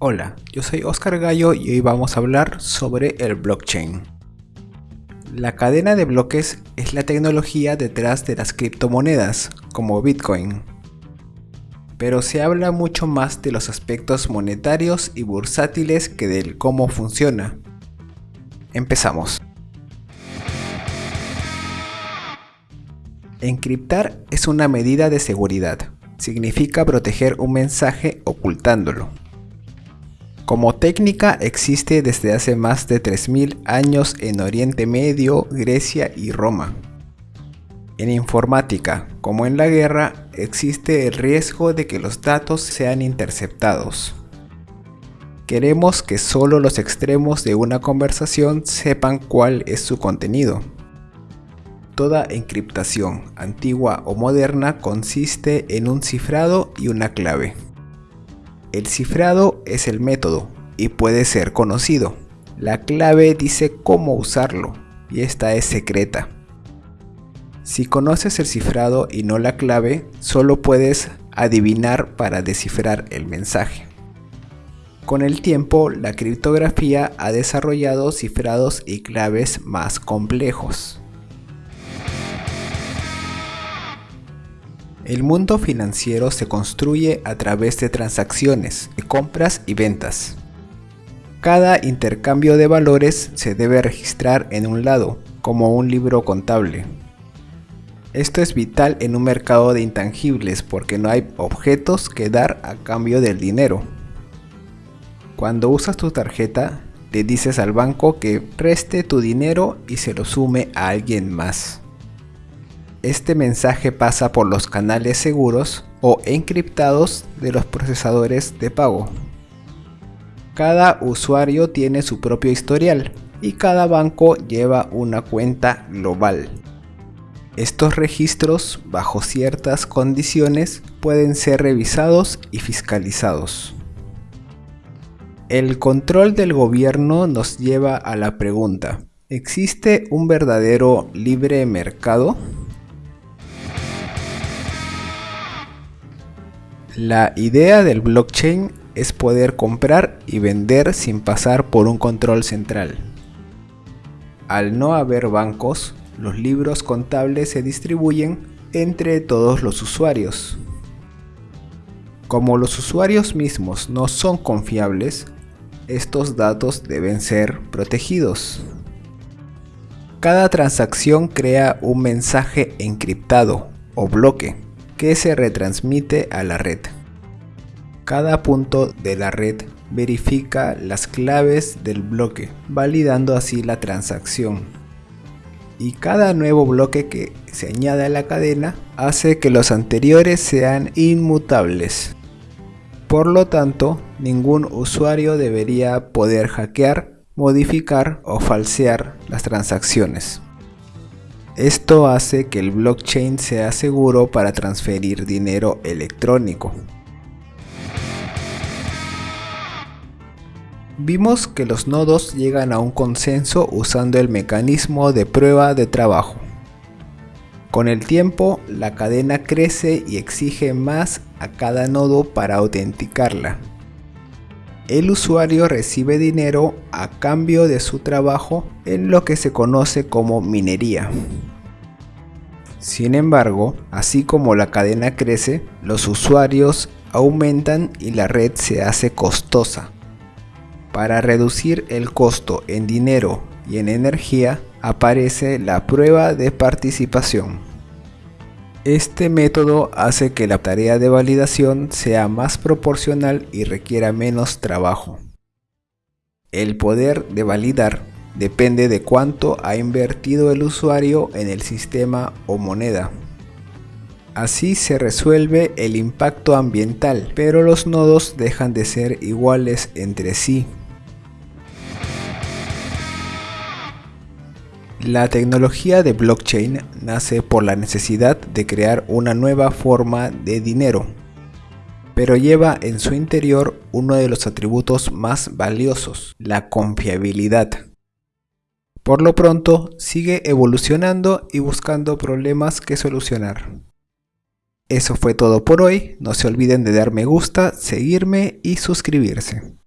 Hola, yo soy Oscar Gallo y hoy vamos a hablar sobre el blockchain. La cadena de bloques es la tecnología detrás de las criptomonedas, como Bitcoin. Pero se habla mucho más de los aspectos monetarios y bursátiles que del cómo funciona. Empezamos. Encriptar es una medida de seguridad. Significa proteger un mensaje ocultándolo. Como técnica existe desde hace más de 3.000 años en Oriente Medio, Grecia y Roma. En informática, como en la guerra, existe el riesgo de que los datos sean interceptados. Queremos que solo los extremos de una conversación sepan cuál es su contenido. Toda encriptación, antigua o moderna, consiste en un cifrado y una clave. El cifrado es el método y puede ser conocido. La clave dice cómo usarlo y esta es secreta. Si conoces el cifrado y no la clave, solo puedes adivinar para descifrar el mensaje. Con el tiempo, la criptografía ha desarrollado cifrados y claves más complejos. El mundo financiero se construye a través de transacciones, de compras y ventas. Cada intercambio de valores se debe registrar en un lado, como un libro contable. Esto es vital en un mercado de intangibles porque no hay objetos que dar a cambio del dinero. Cuando usas tu tarjeta, le dices al banco que preste tu dinero y se lo sume a alguien más. Este mensaje pasa por los canales seguros o encriptados de los procesadores de pago. Cada usuario tiene su propio historial y cada banco lleva una cuenta global. Estos registros, bajo ciertas condiciones, pueden ser revisados y fiscalizados. El control del gobierno nos lleva a la pregunta, ¿existe un verdadero libre mercado? La idea del blockchain es poder comprar y vender sin pasar por un control central. Al no haber bancos, los libros contables se distribuyen entre todos los usuarios. Como los usuarios mismos no son confiables, estos datos deben ser protegidos. Cada transacción crea un mensaje encriptado o bloque que se retransmite a la red. Cada punto de la red verifica las claves del bloque, validando así la transacción. Y cada nuevo bloque que se añade a la cadena hace que los anteriores sean inmutables. Por lo tanto, ningún usuario debería poder hackear, modificar o falsear las transacciones. Esto hace que el blockchain sea seguro para transferir dinero electrónico. Vimos que los nodos llegan a un consenso usando el mecanismo de prueba de trabajo. Con el tiempo, la cadena crece y exige más a cada nodo para autenticarla. El usuario recibe dinero a cambio de su trabajo en lo que se conoce como minería. Sin embargo, así como la cadena crece, los usuarios aumentan y la red se hace costosa. Para reducir el costo en dinero y en energía, aparece la prueba de participación. Este método hace que la tarea de validación sea más proporcional y requiera menos trabajo. El poder de validar depende de cuánto ha invertido el usuario en el sistema o moneda. Así se resuelve el impacto ambiental, pero los nodos dejan de ser iguales entre sí. La tecnología de blockchain nace por la necesidad de crear una nueva forma de dinero, pero lleva en su interior uno de los atributos más valiosos, la confiabilidad. Por lo pronto, sigue evolucionando y buscando problemas que solucionar. Eso fue todo por hoy, no se olviden de dar me gusta, seguirme y suscribirse.